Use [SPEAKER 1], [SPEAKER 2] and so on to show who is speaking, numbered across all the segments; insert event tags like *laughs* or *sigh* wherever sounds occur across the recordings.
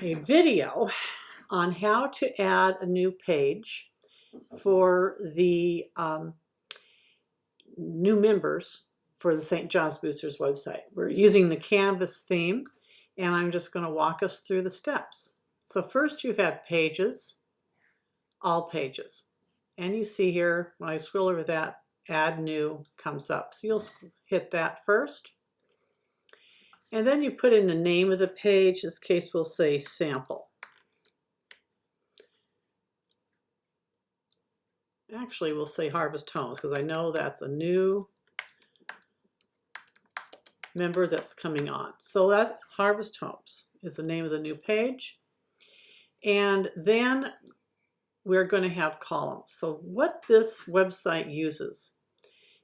[SPEAKER 1] a video on how to add a new page for the um, new members for the St. John's Boosters website. We're using the Canvas theme and I'm just going to walk us through the steps. So first you have pages, all pages. And you see here, when I scroll over that, add new comes up. So you'll hit that first. And then you put in the name of the page. In this case, we'll say sample. Actually, we'll say Harvest Homes because I know that's a new member that's coming on. So that Harvest Homes is the name of the new page. And then we're going to have columns. So what this website uses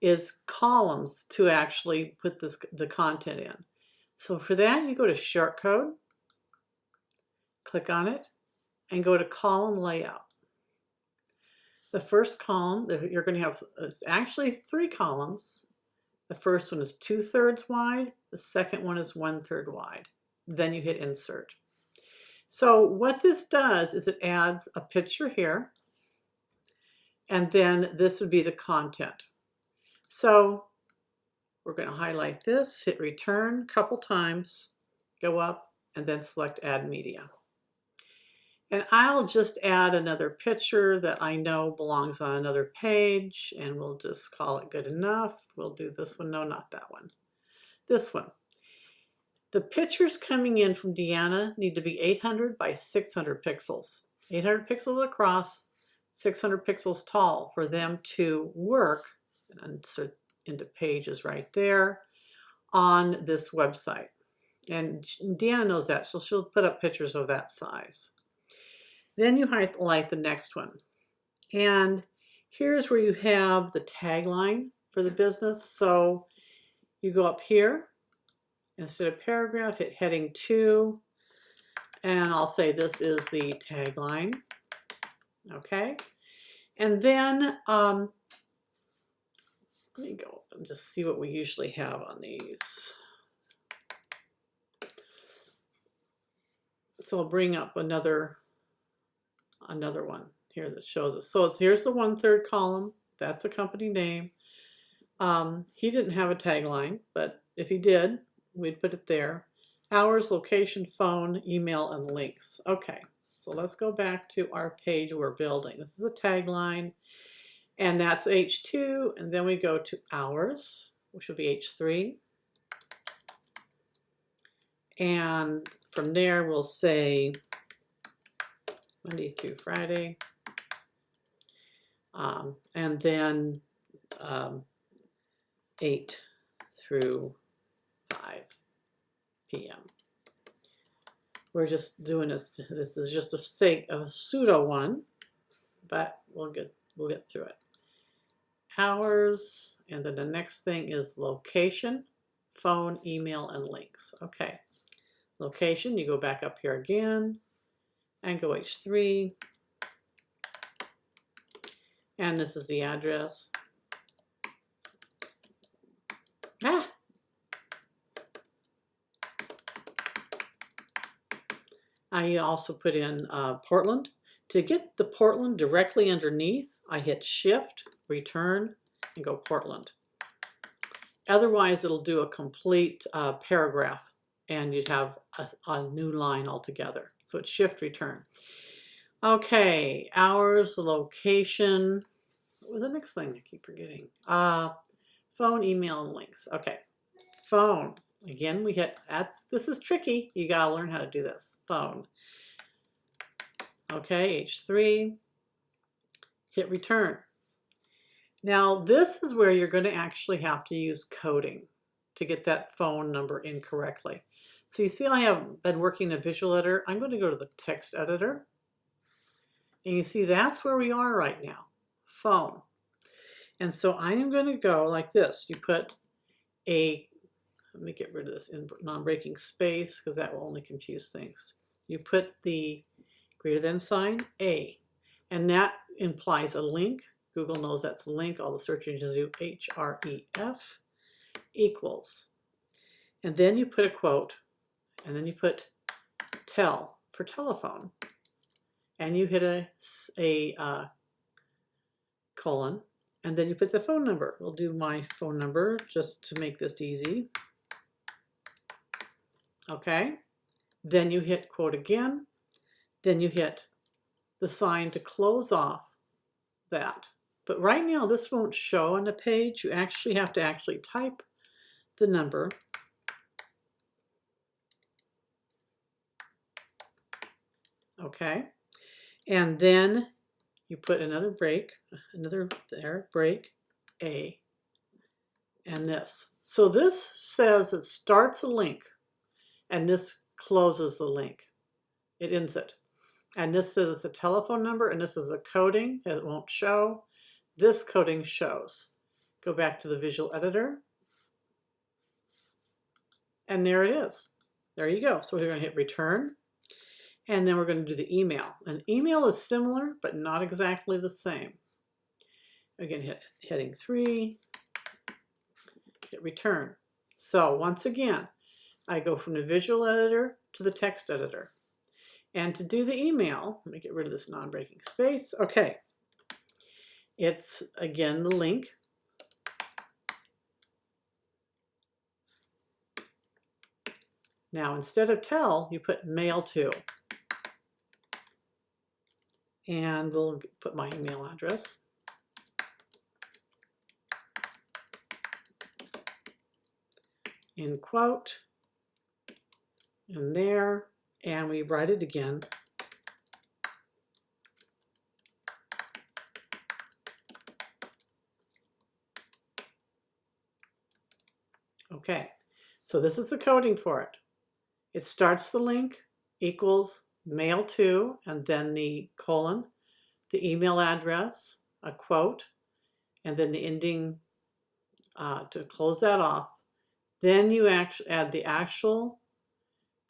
[SPEAKER 1] is columns to actually put this, the content in. So for that, you go to Shortcode, click on it, and go to Column Layout. The first column, that you're going to have is actually three columns. The first one is two-thirds wide. The second one is one-third wide. Then you hit Insert. So what this does is it adds a picture here, and then this would be the content. So we're going to highlight this, hit return a couple times, go up, and then select add media. And I'll just add another picture that I know belongs on another page, and we'll just call it good enough. We'll do this one. No, not that one. This one. The pictures coming in from Deanna need to be 800 by 600 pixels. 800 pixels across, 600 pixels tall for them to work, and insert into pages right there, on this website. And Deanna knows that, so she'll put up pictures of that size. Then you highlight the next one. And here's where you have the tagline for the business. So you go up here Instead of paragraph, hit heading two, and I'll say this is the tagline. Okay, and then um, let me go and just see what we usually have on these. So I'll bring up another another one here that shows us. So here's the one third column. That's a company name. Um, he didn't have a tagline, but if he did, we'd put it there. Hours, location, phone, email, and links. Okay, so let's go back to our page we're building. This is a tagline, and that's H2, and then we go to hours, which will be H3. And from there, we'll say Monday through Friday. Um, and then um, 8 through 5 p.m. We're just doing this, this is just a sake of a pseudo one, but we'll get, we'll get through it. Hours, and then the next thing is location, phone, email, and links. Okay, location, you go back up here again, and go H3, and this is the address. Ah, I also put in uh, Portland. To get the Portland directly underneath, I hit Shift, Return, and go Portland. Otherwise, it'll do a complete uh, paragraph and you'd have a, a, new line altogether. So it's Shift, Return. Okay, hours, location. What was the next thing? I keep forgetting. Uh, phone, email, and links. Okay, phone. Again, we hit, that's, this is tricky. You gotta learn how to do this. Phone. Okay, H3, hit return. Now this is where you're gonna actually have to use coding to get that phone number incorrectly. So you see I have been working the visual editor. I'm going to go to the text editor. And you see that's where we are right now, phone. And so I am going to go like this. You put a let me get rid of this non-breaking space because that will only confuse things. You put the greater than sign, A, and that implies a link. Google knows that's a link. All the search engines do href equals. And then you put a quote, and then you put tel, for telephone and you hit a uh, colon and then you put the phone number. We'll do my phone number just to make this easy. Okay, then you hit quote again, then you hit the sign to close off that. But right now this won't show on the page. You actually have to actually type the number. Okay, and then you put another break, another there, break, A, and this. So this says it starts a link and this closes the link. It ends it. And this is a telephone number and this is a coding. It won't show. This coding shows. Go back to the visual editor. And there it is. There you go. So we're going to hit return. And then we're going to do the email. An email is similar, but not exactly the same. Again, hit heading three, hit return. So once again, I go from the visual editor to the text editor. And to do the email, let me get rid of this non-breaking space. Okay, it's again the link. Now instead of tel, you put mail to. And we'll put my email address. In quote, and there, and we write it again. Okay, so this is the coding for it. It starts the link equals mail to, and then the colon, the email address, a quote, and then the ending uh, to close that off. Then you add the actual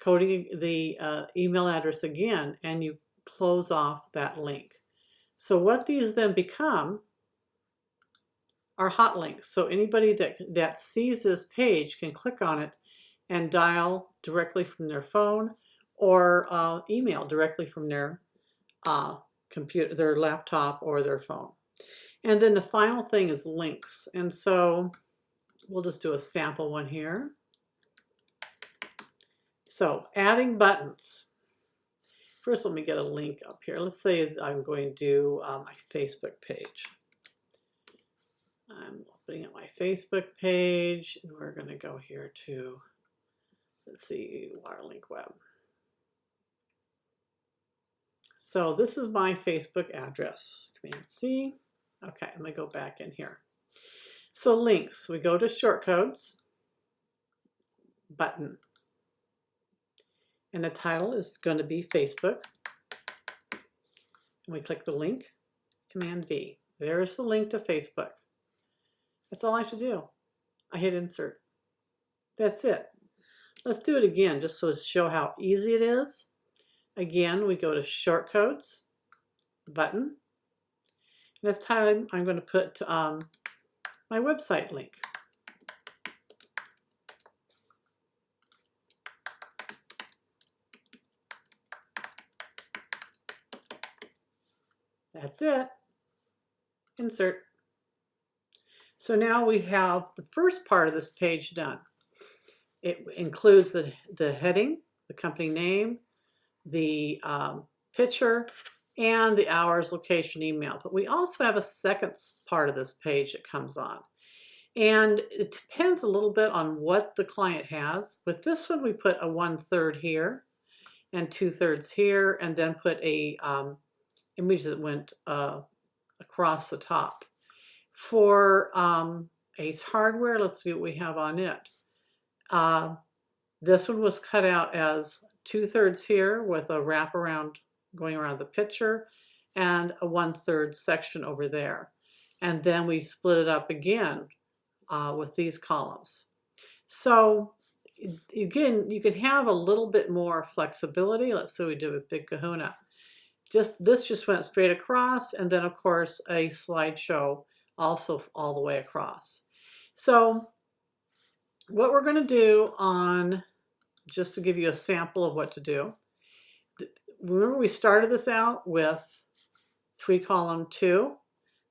[SPEAKER 1] coding the uh, email address again and you close off that link. So what these then become are hot links. So anybody that, that sees this page can click on it and dial directly from their phone or uh, email directly from their uh, computer, their laptop or their phone. And then the final thing is links. And so we'll just do a sample one here. So adding buttons. First, let me get a link up here. Let's say I'm going to do uh, my Facebook page. I'm opening up my Facebook page and we're going to go here to, let's see, Waterlink Web. So this is my Facebook address. Command C. Okay, I'm going to go back in here. So links, we go to shortcodes, button. And the title is going to be Facebook. And we click the link, Command V. There's the link to Facebook. That's all I have to do. I hit insert. That's it. Let's do it again just so to show how easy it is. Again, we go to shortcodes, button. This time I'm going to put um, my website link. That's it. Insert. So now we have the first part of this page done. It includes the, the heading, the company name, the um, picture, and the hours, location, email. But we also have a second part of this page that comes on. And it depends a little bit on what the client has. With this one, we put a one third here and two thirds here, and then put a um, image that went uh, across the top. For um, Ace Hardware, let's see what we have on it. Uh, this one was cut out as two thirds here with a wraparound going around the picture and a one third section over there. And then we split it up again uh, with these columns. So again, you can have a little bit more flexibility. Let's say we do a big kahuna. Just this just went straight across and then of course a slideshow also all the way across. So what we're going to do on, just to give you a sample of what to do, remember we started this out with three column two.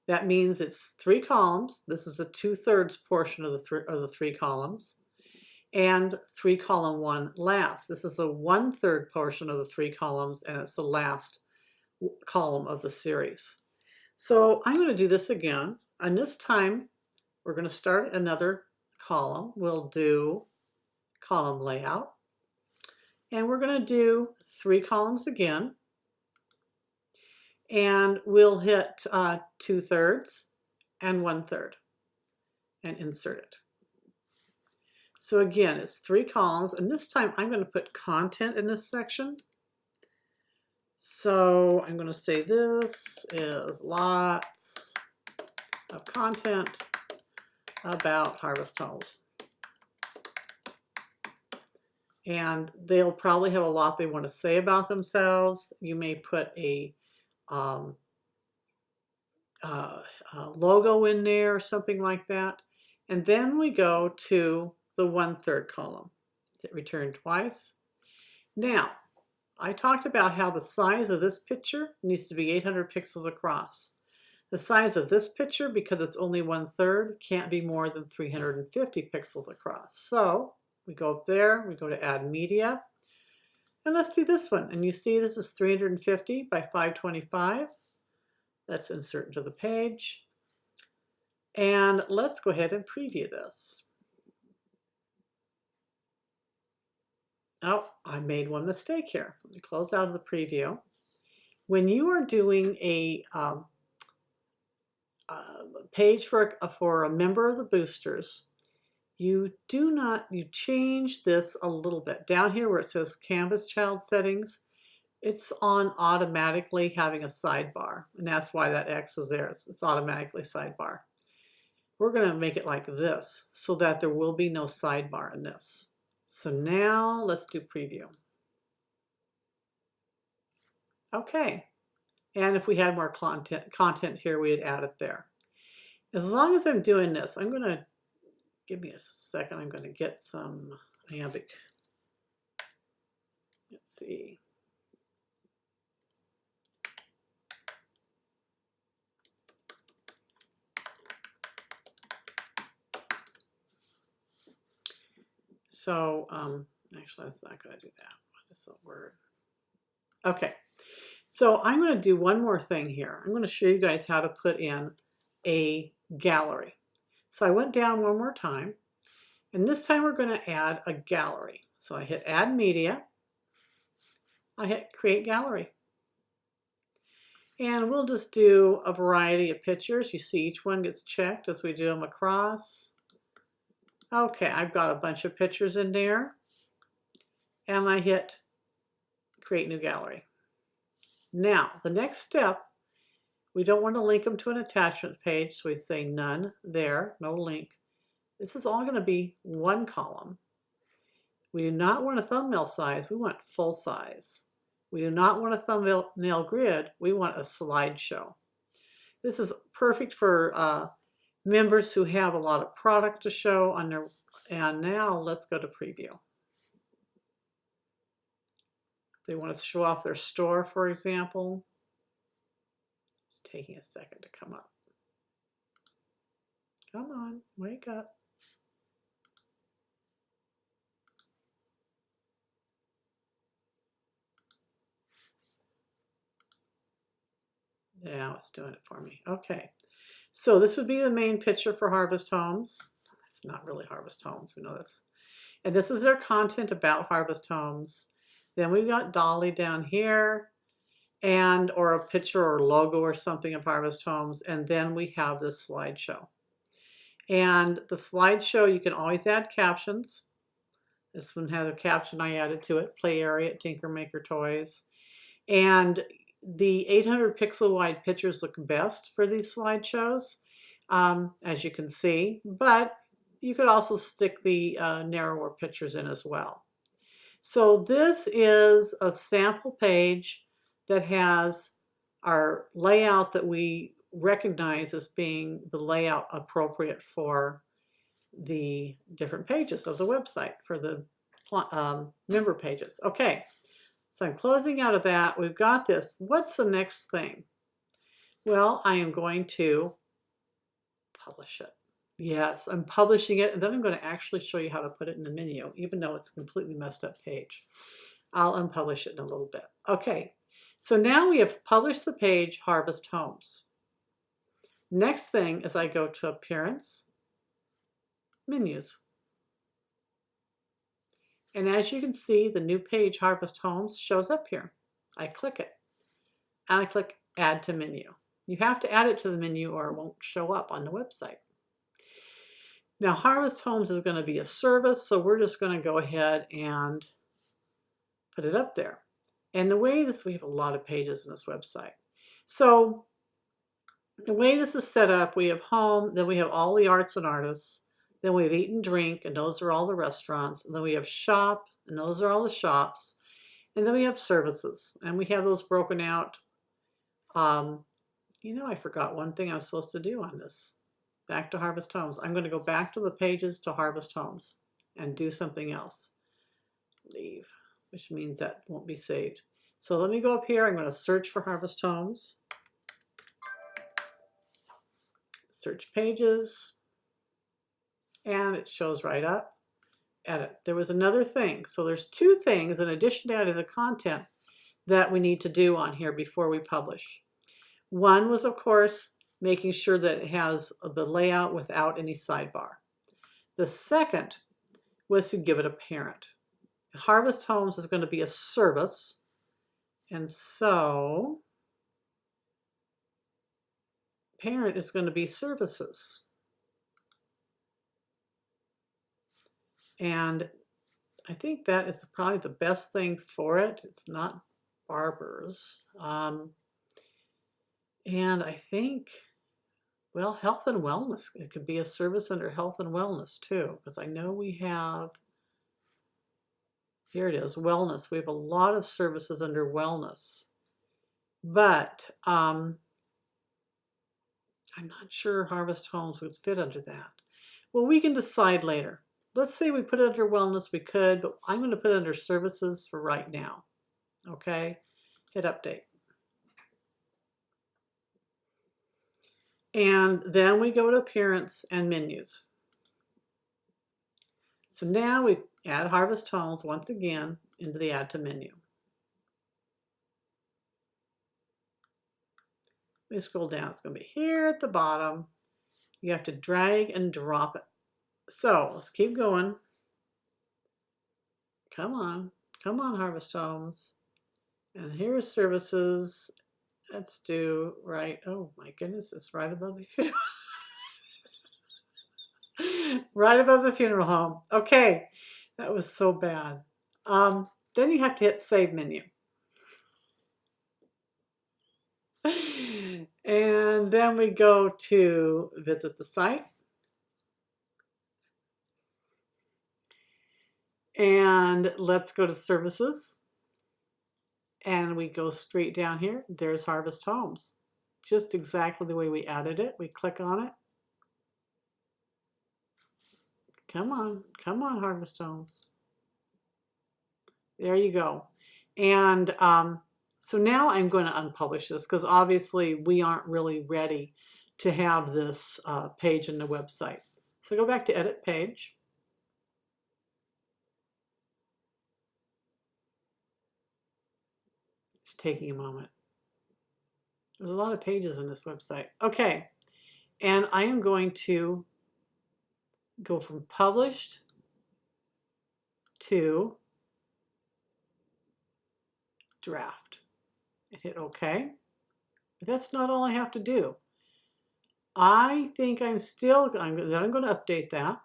[SPEAKER 1] That means it's three columns. This is a two thirds portion of the, th of the three columns and three column one last. This is a one third portion of the three columns and it's the last column of the series. So I'm going to do this again and this time we're going to start another column. We'll do column layout and we're going to do three columns again and we'll hit uh, two thirds and one third and insert it. So again, it's three columns, and this time I'm going to put content in this section. So I'm going to say this is lots of content about Harvest Homes. And they'll probably have a lot they want to say about themselves. You may put a, um, uh, a logo in there or something like that. And then we go to the one-third column. Hit return twice. Now, I talked about how the size of this picture needs to be 800 pixels across. The size of this picture, because it's only one-third, can't be more than 350 pixels across. So we go up there, we go to add media, and let's do this one. And you see this is 350 by 525. Let's insert into the page. And let's go ahead and preview this. Oh, I made one mistake here. Let me close out of the preview. When you are doing a, um, Um, page for a, for a member of the boosters, you do not, you change this a little bit. Down here where it says Canvas Child Settings, it's on automatically having a sidebar. And that's why that X is there. It's, it's automatically sidebar. We're going to make it like this so that there will be no sidebar in this. So now let's do preview. Okay. And if we had more content, content here, we'd add it there. As long as I'm doing this, I'm going to, give me a second, I'm going to get some iambic. Let's see. So, um, actually, that's not going to do that. What is the word? Okay, so I'm going to do one more thing here. I'm going to show you guys how to put in a gallery. So I went down one more time, and this time we're going to add a gallery. So I hit Add Media. I hit Create Gallery. And we'll just do a variety of pictures. You see each one gets checked as we do them across. Okay, I've got a bunch of pictures in there. And I hit create new gallery. Now, the next step, we don't want to link them to an attachment page, so we say none there, no link. This is all going to be one column. We do not want a thumbnail size, we want full size. We do not want a thumbnail grid, we want a slideshow. This is perfect for uh, members who have a lot of product to show on their, and now let's go to preview. They want to show off their store, for example. It's taking a second to come up. Come on, wake up. Now it's doing it for me. Okay. So this would be the main picture for Harvest Homes. It's not really Harvest Homes, we know this. And this is their content about Harvest Homes. Then we've got Dolly down here and or a picture or logo or something of Harvest Homes. And then we have this slideshow. And the slideshow, you can always add captions. This one has a caption I added to it, play area at Tinker Maker Toys. And the 800 pixel wide pictures look best for these slideshows, um, as you can see, but you could also stick the uh, narrower pictures in as well. So this is a sample page that has our layout that we recognize as being the layout appropriate for the different pages of the website, for the um, member pages. Okay, So I'm closing out of that. We've got this. What's the next thing? Well, I am going to publish it. Yes, I'm publishing it, and then I'm going to actually show you how to put it in the menu, even though it's a completely messed up page. I'll unpublish it in a little bit. Okay, so now we have published the page Harvest Homes. Next thing is I go to Appearance, Menus. And as you can see, the new page Harvest Homes shows up here. I click it, and I click Add to Menu. You have to add it to the menu or it won't show up on the website. Now Harvest Homes is going to be a service, so we're just going to go ahead and put it up there. And the way this, we have a lot of pages in this website. So the way this is set up, we have home, then we have all the arts and artists, then we have eat and drink, and those are all the restaurants, and then we have shop, and those are all the shops, and then we have services, and we have those broken out. Um, you know, I forgot one thing I was supposed to do on this back to Harvest Homes. I'm going to go back to the pages to Harvest Homes and do something else. Leave, which means that won't be saved. So let me go up here. I'm going to search for Harvest Homes. Search pages. And it shows right up. Edit. There was another thing. So there's two things in addition to adding the content that we need to do on here before we publish. One was, of course, making sure that it has the layout without any sidebar. The second was to give it a parent. Harvest Homes is going to be a service. And so parent is going to be services. And I think that is probably the best thing for it. It's not barbers. Um, and I think well, health and wellness, it could be a service under health and wellness too, because I know we have, here it is, wellness. We have a lot of services under wellness, but um, I'm not sure Harvest Homes would fit under that. Well, we can decide later. Let's say we put it under wellness, we could, but I'm going to put it under services for right now. Okay, hit update. And then we go to appearance and menus. So now we add Harvest Homes once again into the add to menu. We scroll down, it's going to be here at the bottom. You have to drag and drop it. So let's keep going. Come on, come on, Harvest Homes. And here's services Let's do right. Oh my goodness, it's right above the funeral. *laughs* right above the funeral home. Okay, that was so bad. Um, then you have to hit save menu. *laughs* And then we go to visit the site. And let's go to services and we go straight down here. There's Harvest Homes. Just exactly the way we added it. We click on it. Come on, come on, Harvest Homes. There you go. And um, so now I'm going to unpublish this because obviously we aren't really ready to have this uh, page in the website. So go back to edit page. Taking a moment. There's a lot of pages in this website. Okay, and I am going to go from published to draft and hit OK. But that's not all I have to do. I think I'm still, I'm, then I'm going to update that.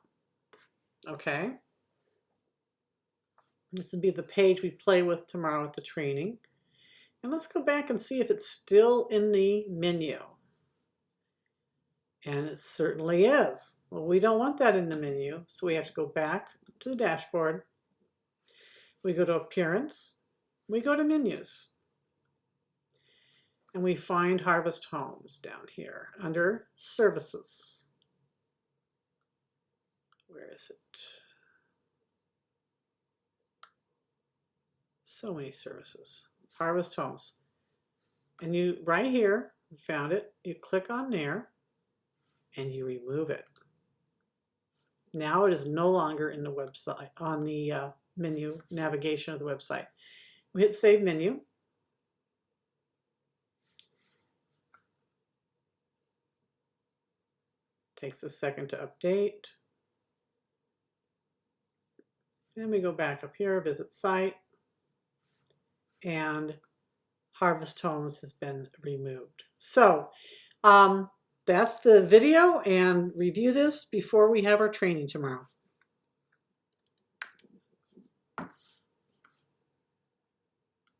[SPEAKER 1] Okay. This will be the page we play with tomorrow at the training. And let's go back and see if it's still in the menu. And it certainly is. Well, we don't want that in the menu, so we have to go back to the dashboard. We go to Appearance. We go to Menus. And we find Harvest Homes down here under Services. Where is it? So many services. Harvest Homes. And you, right here, you found it, you click on there and you remove it. Now it is no longer in the website, on the uh, menu navigation of the website. We hit Save Menu. Takes a second to update. Then we go back up here, Visit Site, and Harvest Homes has been removed. So um, that's the video and review this before we have our training tomorrow.